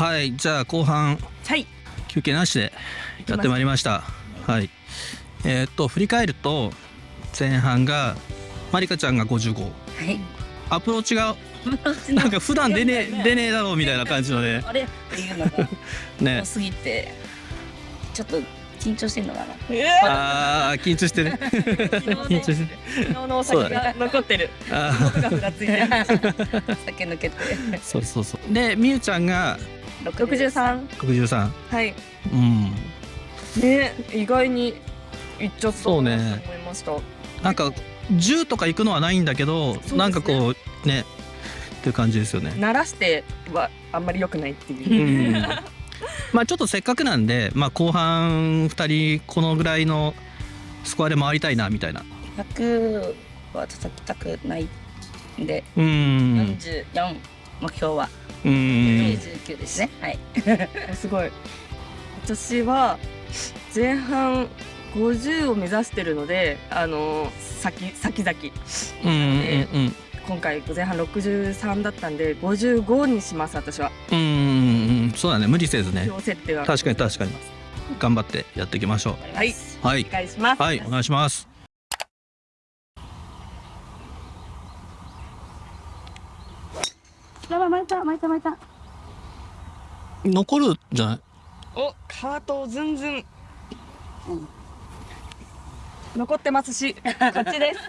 はいじゃあ後半。はい。休憩なしでやってまいりました。はい。えーっと振り返ると前半がまりかちゃんが55はい。アプローチがなんか普段出ねえ出ねえだろうみたいな感じのね。あれ？っていうのが。ね。多すぎて。ちょっと緊張してんのかな。あー緊張してる。緊張してる。昨日のお酒が残ってる。あ音がふらついてる。酒抜けて。ーそうそうそう。でみゆちゃんが六十三。63はい。うんね、意外にいっちゃったそうね思いました。なんか10とか行くのはないんだけど、すねなんかこうねっていう感じですよね。鳴らしてはあんまり良くないっていうう。ん、まあちょっとせっかくなんで、まあ、後半2人このぐらいのスコアで回りたいなみたいな。100は叩きたくないんでうん44目標はうん99ですねはいすごい。私は前半50を目指してるので、あの先先々うんうん今回前半63だったんで55にします私は。うんうんそうだね無理せずね今日設定は確かに確かに頑張ってやっていきましょはい。う。はいお願いします。はいお願いします。やばい巻いた巻いた巻いた残るんじゃない？おカートをずんずん、残ってますしこっちです。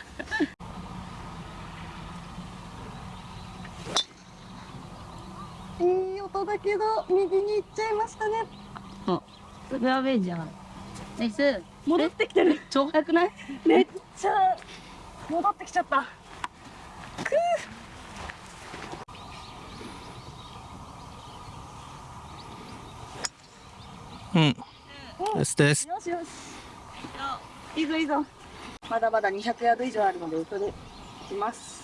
いい音だけど右に行っちゃいましたね。フェアウェイじゃん。ナイス。戻ってきてる。超速くないめっちゃ戻ってきちゃったうん。ですです。よしよし。いいぞいいぞ。まだまだ200ヤード以上あるので後で行きます。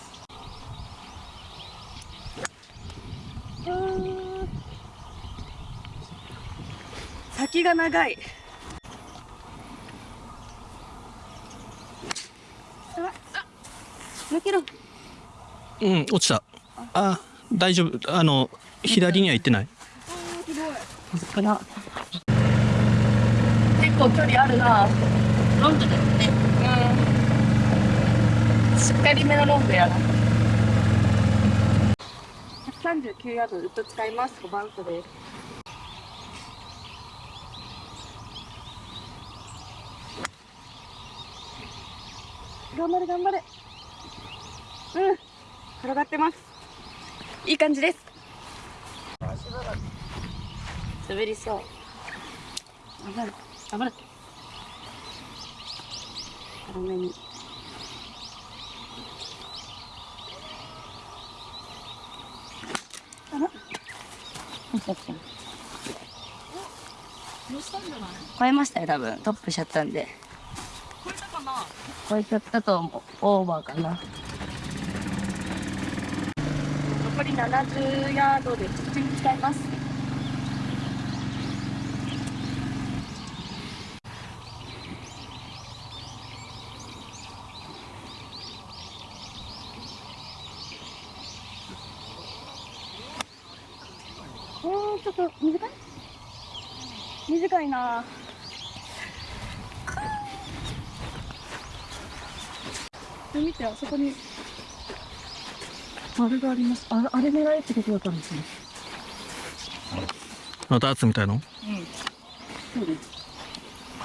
先が長い。抜けろ。うん落ちた。あ大丈夫。あの左には行ってない。かな結構距離あるな。ロングだよね。うん。しっかりめのロングやな139ヤードずっと使います5番手です頑張れ。頑張れ。うん。転がってます。いい感じです。滑りそう。頑張れ頑張れ軽めに。あら。超えましたよ多分。トップしちゃったんで。超えたかな？超えちゃったと思う。オーバーかな。残り70ヤードで土に使いますちょっと短い。短いな。で見てあそこに。あれがあります。あれあれ狙えってことだったんですね。また圧みたいの？そうです。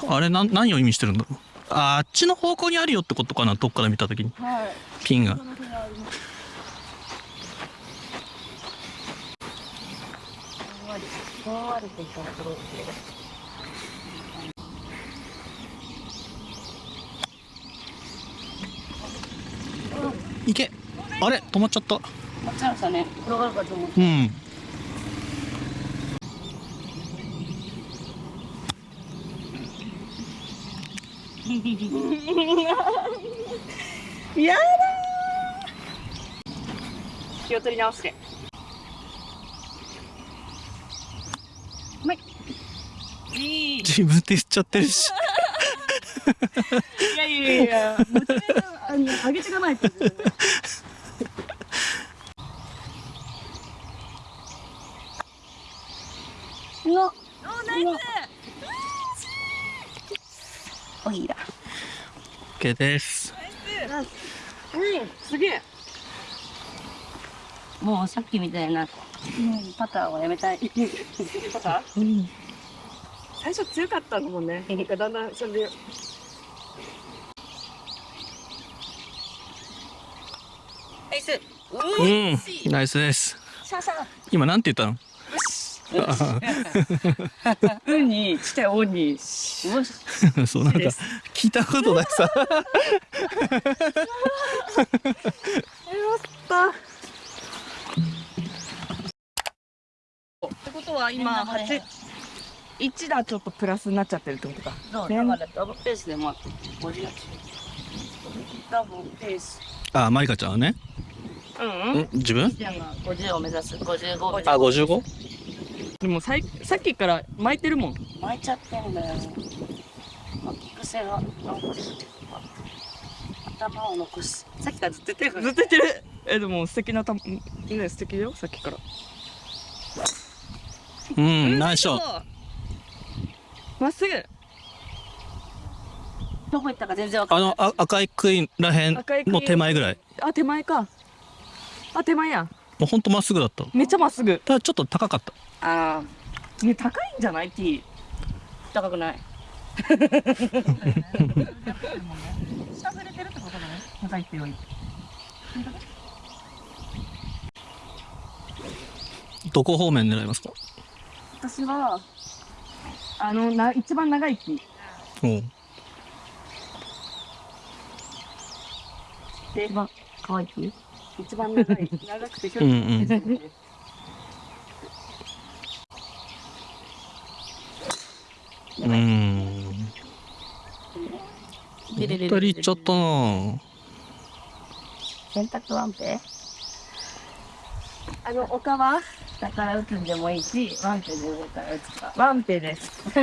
あれなん何を意味してるんだ？ろう。ああっちの方向にあるよってことかなどっから見たときに。はい。ピンがこ。の辺ありますふんわりふんわりとしたところいけ。あれ止まっちゃった。あっちゃいましたね転がるかと思ってうん。やだー気を取り直してうまいいい自分で言っちゃってるし。いやいやいや。モチベーショげていかないとのおナイおいら OK です。ス。すげえ。もうさっきみたいな、うん、パターンをやめたい。パターうん最初強かったのもんねなんかだんだんそれで。ナイス。うん。ナイスです。シャシャ今なんて言ったの？ウにしてオに。そうなんか聞いたことないさ。やったってことは今八一打ちょっとプラスになっちゃってるってことか。そうだからダブルペースでもあって50ダブルペースダあマリカちゃんはね。うん。ん自分？ちゃんが50を目指す55をあ 55? でもさいさっきから巻いてるもん。巻いちゃってんだよ。巻き癖が頭を残す。さっきからずっと言ってるずっと言ってる。えでも素敵なたね素敵だよさっきから。うんナイスショットまっす。ぐどこ行ったか全然わかんない。あのあ赤い杭らへん赤い杭。の手前ぐらい。あ手前か。あ手前や。もうほんとまっすぐだった。めっちゃまっすぐ。ただちょっと高かった。ああね高いんじゃない？T 高くない。しゃぶれてるってことだね高いってよりどこ方面狙いますか？私はあのな一番長い木。おう。で一番可愛い木？一番長い長くて距うん離うん。うん。でれれれれ二人行っちゃったな。洗濯ワンペ？あの丘は？下から打つんでもいいしワンペで上から打つか。ワンペです。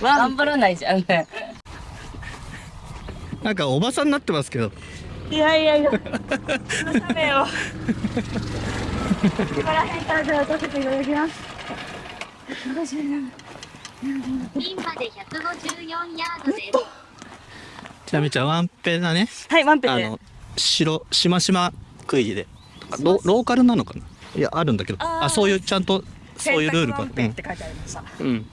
頑張らないじゃん。ねなんかおばさんになってますけど。いやいやいや。ダメよここら辺からじゃあ打たせていただきます。ピンまで154ヤードです。ちなみちゃんワンペだね。はいワンペで。あの白しましま杭でロローカルなのかな？いやあるんだけど。あそういうちゃんとそういうルールがって書いてありました。うん、うん、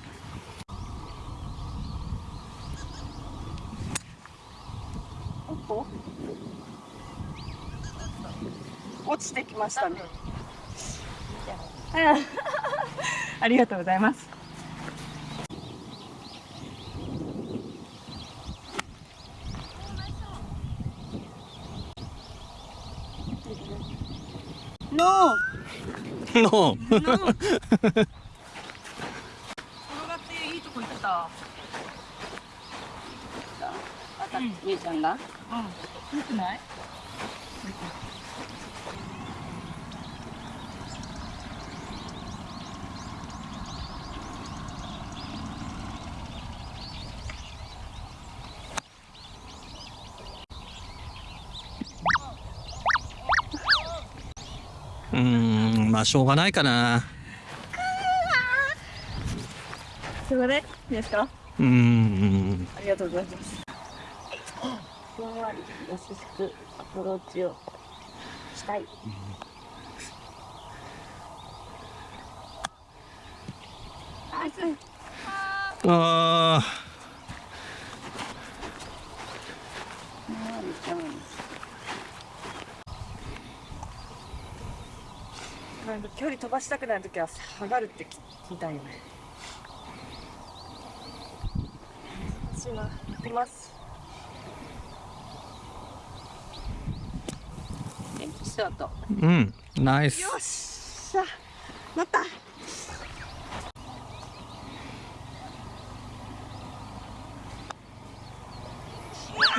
落ちてきましたね。うん ありがとうございますーの。転がっていいとこ行ってた。みーちゃんが？うん。よくない？まあしょうがないかな。それでいいですか？うーん。ありがとうございます。ふんわり優しくアプローチをしたい。あふんわりちゃうんなんか距離飛ばしたくないときは下がるって聞いたんよね私は行きます。元気スタートーうんナイス。よっしゃ。なった。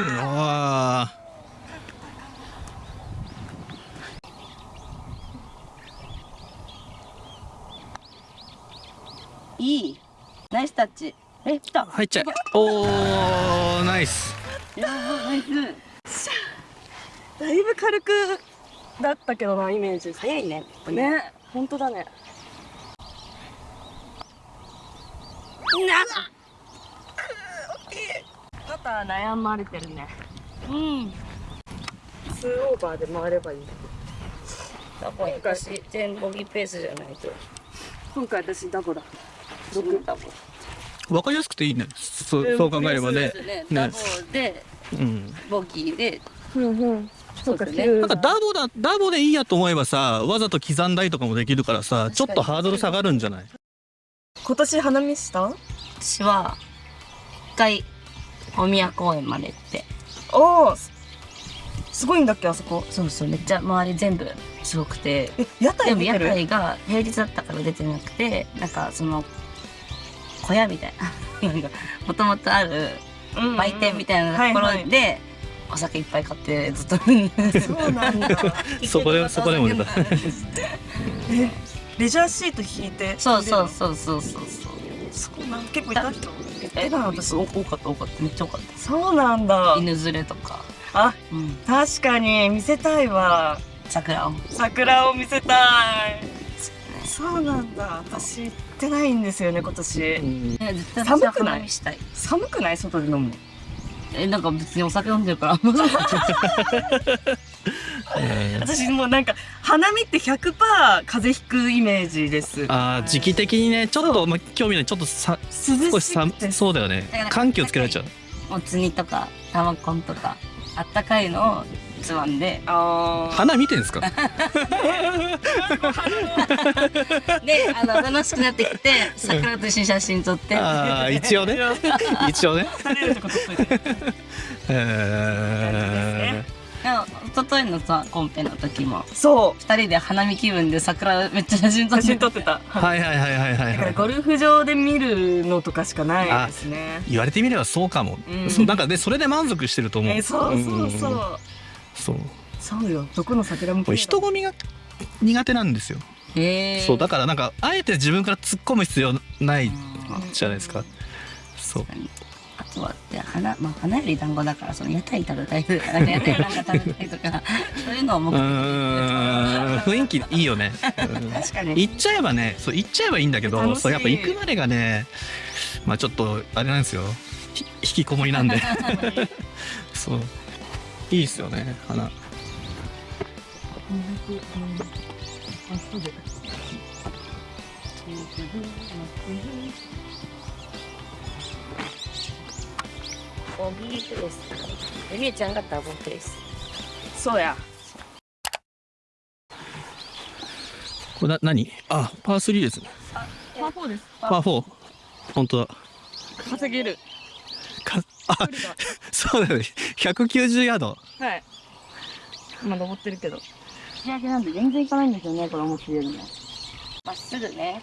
うわいい。ナイスタッチ。え来た。ー入っちゃう。おー。ナイス。やばナイス。だいぶ軽くだったけどなイメージ。早いねね。本当だね。パター悩まれてるね。うん。2オーバーで回ればいい。だ。から私全ボギーペースじゃないと。今回私ダボだ6ダボわかりやすくていいね。そうそう考えればね。ね。ね。ダボでうん。ボギーで。うんうん。そうですね。9なんかダボだダボでいいやと思えばさわざと刻んだりとかもできるからさちょっとハードル下がるんじゃない？今年花見した？私は一回大宮公園まで行って。おおすごいんだっけあそこ。そうそうめっちゃ周り全部すごくて。え屋でも屋台が平日だったから出てなくてなんかその小屋みたいな。なんかもともとある売店みたいなところはいはい。でお酒いっぱい買ってずっとそうなんだ。そこでそこでも出レジャーシート引いてそうそうそうそうそうそう。そうなん結構いた人？ええな私多かった多かっためっちゃ多かっそうなんだ。た犬連れとか。あうん。確かに見せたいわ。桜を。桜を見せたいそうなんだ。私行ってないんですよね今年。ね絶対寒くない？寒くない？外で飲むの。えなんか別にお酒飲んでるから。え ー私もうなんか花見って100%風邪ひくイメージです。あー時期的にねちょっとまあ興味ない。ちょっとさ涼少しさしくてそうだよね。だから緩急つけられちゃう。もつ煮とか玉コンとかあったかいのをつまんで。花見てんですか？であの楽しくなってきて桜と一緒に写真撮って。ああ一応ね。一応。ね 一昨日のさコンペの時も。そう。二人で花見気分で桜めっちゃ写真撮っ写て真撮ってた。ー、はいはいはいはいはいはい。だからゴルフ場で見るのとかしかないですね。言われてみればそうかも、うん。そうなんかでそれで満足してると思う。えそうそうそんうそう。そうよ。どこの桜もこれ人混みが苦手なんですよ、へえ。そうだからなんかあえて自分から突っ込む必要ないじゃないですか、そうあとはで花まあ花より団子だからその屋台食べたいとかなんか屋台なんか食べたいとかそういうのを目う的雰囲気いいよね、うん確かに。行っちゃえばねそう行っちゃえばいいんだけどそうやっぱ行くまでがねまあちょっとあれなんですよ。ひ引きこもりなんで。そう。いいっすよね花ボギーペースエミューちゃんがダボペース。そうや。これな何？あパー3ですね。パー4です。パー4本当だ。稼げる。かあ そうだよね。190ヤード。はい。今登ってるけど。仕上げなんで全然いかないんですよねこれ思ってるよりも。まっすぐね。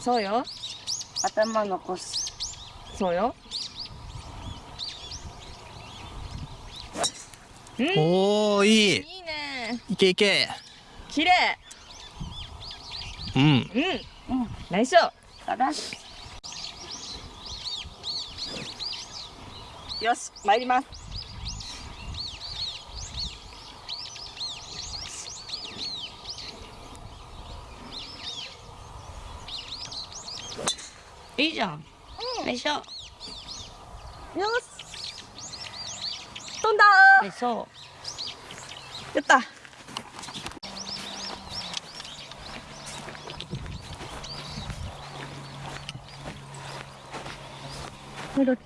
そうよ。頭残す。そうよおーいい。いいね。いけいけ綺麗。うん。うん。うん。ナイスよし参ります。いいじゃん。よいしょよよし。飛んだいしょーやった。なん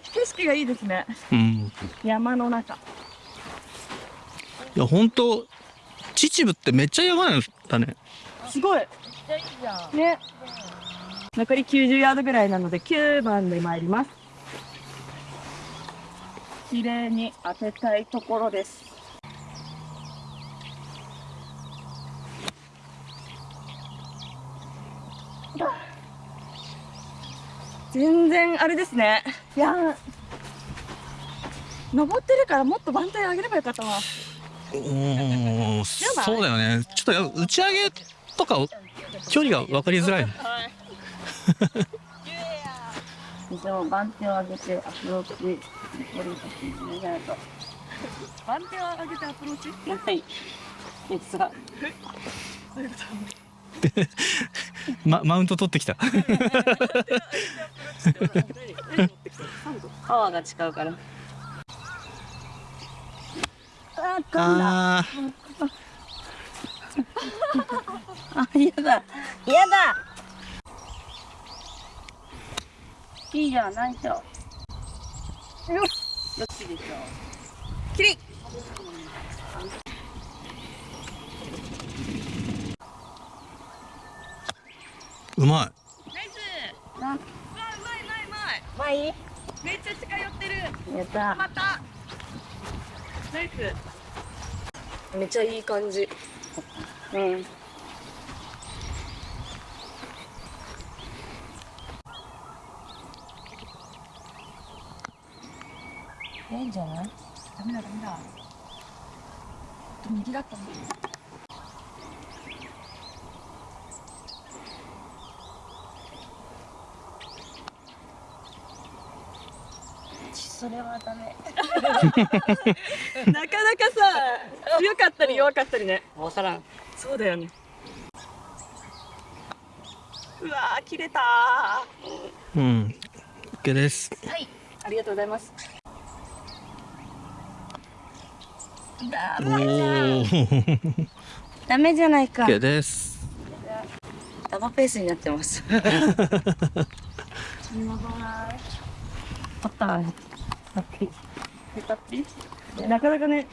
景色がいいですね。うん。山の中。いや本当秩父ってめっちゃ山なんだね。すごい。ね。残り90ヤードぐらいなので9番で参ります綺麗に当てたいところです。全然あれですね。いや。ー登ってるからもっと番隊上げればよかったわおーそうだよね。ちょっとや打ち上げとか距離が分かりづらいねでも番手を上げてアプローチ番手を上げてアプローチ。はい。実は ま、マウント取ってきた。パワーが違うから。あああ嫌だ。嫌だいいじゃんないしょ。よし。よしでしょ。キリーうまナイス。なうわうまいうまいうまい。まあいいめっちゃ近寄ってる。やった。また。ナイス。めっちゃいい感じ。うんいいんじゃない？ダメだダメだ。右だったんだそれはダメ。なかなかさ強かったり弱かったりね。わからんそうだよねうわー切れたうん OK ですありがとうございますダおメじゃん。ーダメじゃないか。OK です。ダバペースになってます。パター。ンヘタッピなかなかね